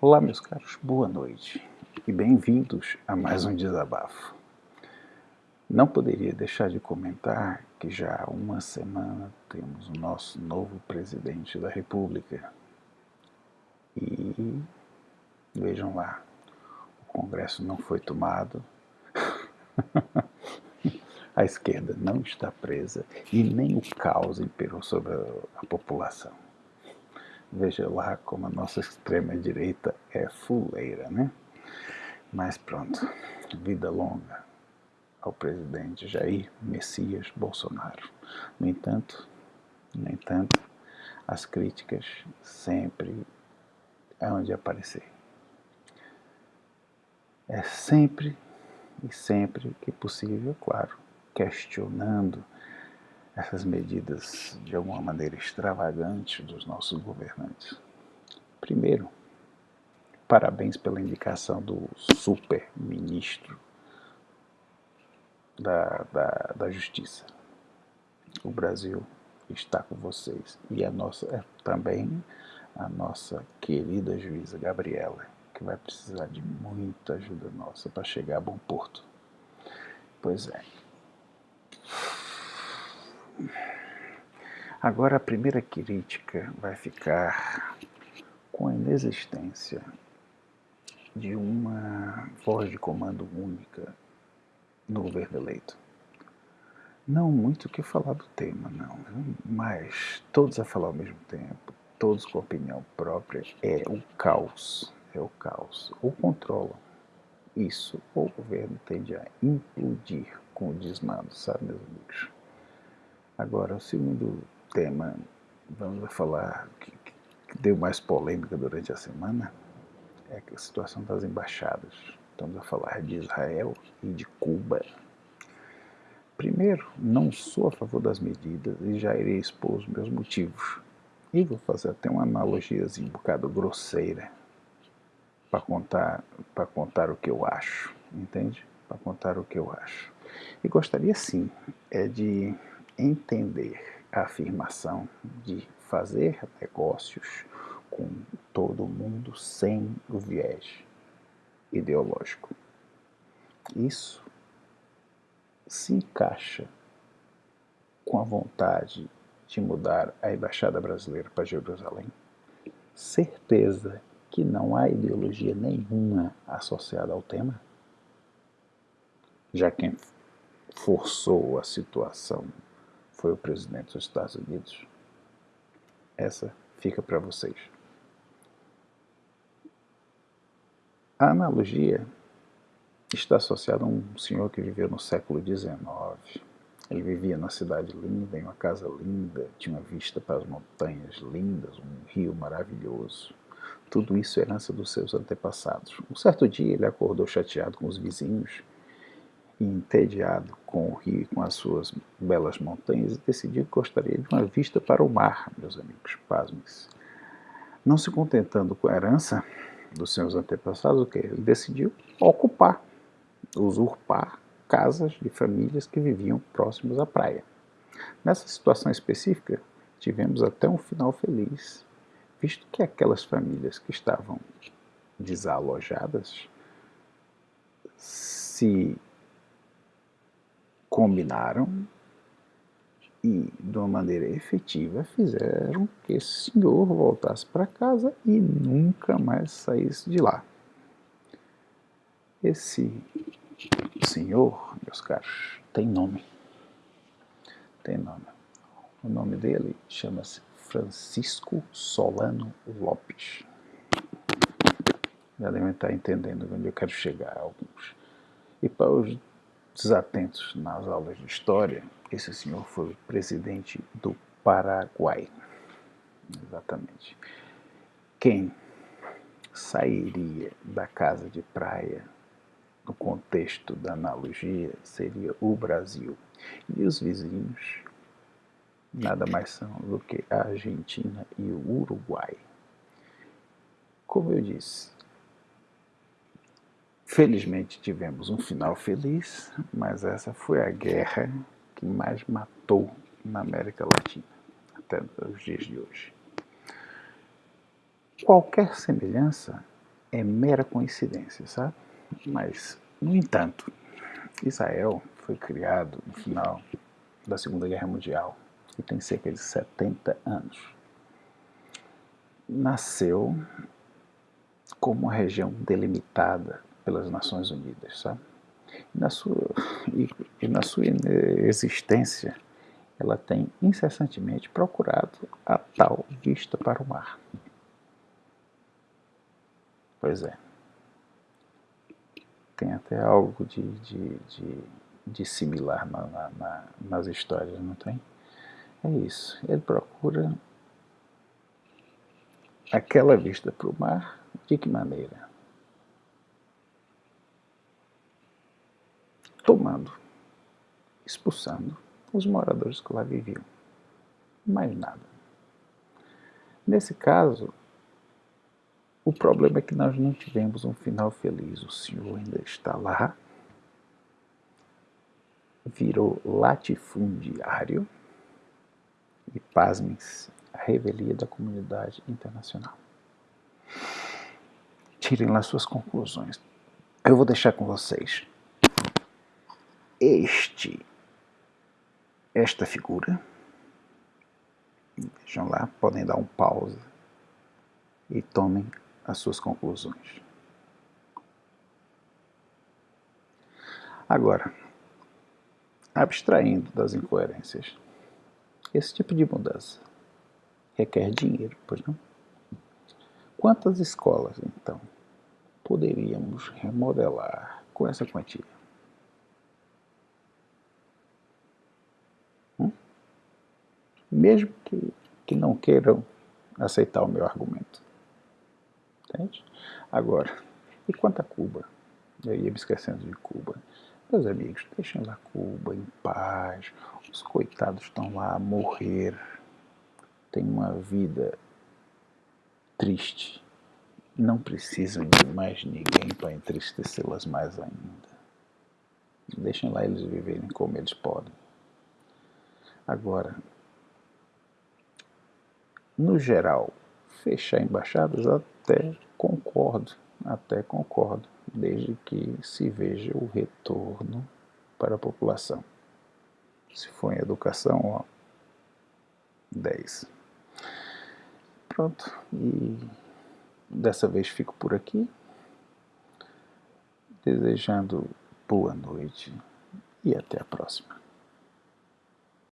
Olá, meus caros, boa noite e bem-vindos a mais um desabafo. Não poderia deixar de comentar que já há uma semana temos o nosso novo presidente da República. E vejam lá, o Congresso não foi tomado, a esquerda não está presa e nem o caos imperou sobre a, a população. Veja lá como a nossa extrema-direita é fuleira, né? Mas pronto, vida longa ao presidente Jair Messias Bolsonaro. No entanto, no entanto, as críticas sempre é onde aparecer. É sempre e sempre que possível, claro, questionando essas medidas de alguma maneira extravagantes dos nossos governantes. Primeiro, parabéns pela indicação do super-ministro da, da, da Justiça. O Brasil está com vocês. E a nossa, é, também a nossa querida juíza Gabriela, que vai precisar de muita ajuda nossa para chegar a bom porto. Pois é. Agora a primeira crítica vai ficar com a inexistência de uma voz de comando única no governo eleito. Não muito o que falar do tema, não, mas todos a falar ao mesmo tempo, todos com opinião própria, é o caos, é o caos. Ou controlam isso, ou o governo tende a implodir com o desmando, sabe, meus amigos? Agora, o segundo tema, vamos falar que, que deu mais polêmica durante a semana, é a situação das embaixadas. Estamos a falar de Israel e de Cuba. Primeiro, não sou a favor das medidas e já irei expor os meus motivos. E vou fazer até uma analogia um bocado grosseira para contar, para contar o que eu acho, entende? Para contar o que eu acho. E gostaria sim é de entender a afirmação de fazer negócios com todo mundo sem o viés ideológico. Isso se encaixa com a vontade de mudar a embaixada brasileira para Jerusalém? Certeza que não há ideologia nenhuma associada ao tema? Já quem forçou a situação foi o presidente dos Estados Unidos. Essa fica para vocês. A analogia está associada a um senhor que viveu no século XIX. Ele vivia na cidade linda, em uma casa linda, tinha uma vista para as montanhas lindas, um rio maravilhoso. Tudo isso é herança dos seus antepassados. Um certo dia ele acordou chateado com os vizinhos entediado com o rio e com as suas belas montanhas e decidiu que gostaria de uma vista para o mar, meus amigos, pasmes. Não se contentando com a herança dos seus antepassados, o que ele decidiu ocupar, usurpar casas de famílias que viviam próximos à praia. Nessa situação específica, tivemos até um final feliz, visto que aquelas famílias que estavam desalojadas se combinaram e, de uma maneira efetiva, fizeram que esse senhor voltasse para casa e nunca mais saísse de lá. Esse senhor, meus caros, tem nome. Tem nome. O nome dele chama-se Francisco Solano Lopes. Já devem estar entendendo onde eu quero chegar, alguns. E para os desatentos nas aulas de história, esse senhor foi presidente do Paraguai. Exatamente. Quem sairia da casa de praia no contexto da analogia seria o Brasil. E os vizinhos nada mais são do que a Argentina e o Uruguai. Como eu disse, Felizmente tivemos um final feliz, mas essa foi a guerra que mais matou na América Latina, até os dias de hoje. Qualquer semelhança é mera coincidência, sabe? Mas, no entanto, Israel foi criado no final da Segunda Guerra Mundial e tem cerca de 70 anos. Nasceu como uma região delimitada pelas Nações Unidas, sabe? E na sua, e, e na sua existência, ela tem incessantemente procurado a tal vista para o mar. Pois é. Tem até algo de, de, de, de similar na, na, na, nas histórias, não tem? É isso. Ele procura aquela vista para o mar, de que maneira? Tomando, expulsando os moradores que lá viviam. Mais nada. Nesse caso, o problema é que nós não tivemos um final feliz. O Senhor ainda está lá, virou latifundiário e, pasmem-se, a revelia da comunidade internacional. Tirem lá suas conclusões. Eu vou deixar com vocês este, esta figura. Vejam lá, podem dar um pausa e tomem as suas conclusões. Agora, abstraindo das incoerências, esse tipo de mudança requer dinheiro, pois não? Quantas escolas, então, poderíamos remodelar com essa quantia? Mesmo que, que não queiram aceitar o meu argumento. Entende? Agora, e quanto a Cuba? Eu ia me esquecendo de Cuba. Meus amigos, deixem lá Cuba em paz. Os coitados estão lá a morrer. Tem uma vida triste. Não precisam de mais ninguém para entristecê-las mais ainda. Deixem lá eles viverem como eles podem. Agora, no geral, fechar embaixadas até concordo, até concordo, desde que se veja o retorno para a população. Se for em educação, ó, 10. Pronto, e dessa vez fico por aqui, desejando boa noite e até a próxima.